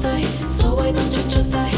чистой, so why don't you just die?